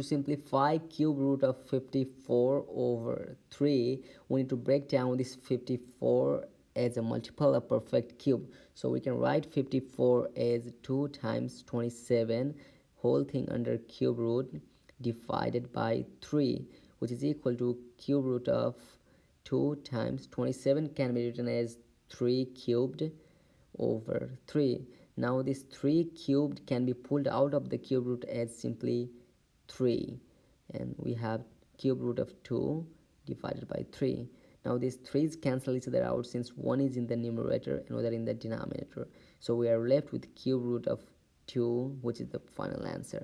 to simplify cube root of 54 over 3 we need to break down this 54 as a multiple of perfect cube. So we can write 54 as 2 times 27 whole thing under cube root divided by 3 which is equal to cube root of 2 times 27 can be written as 3 cubed over 3 now this 3 cubed can be pulled out of the cube root as simply 3 and we have cube root of 2 divided by 3 now these 3's cancel each other out since one is in the numerator and other in the denominator. So we are left with cube root of 2 which is the final answer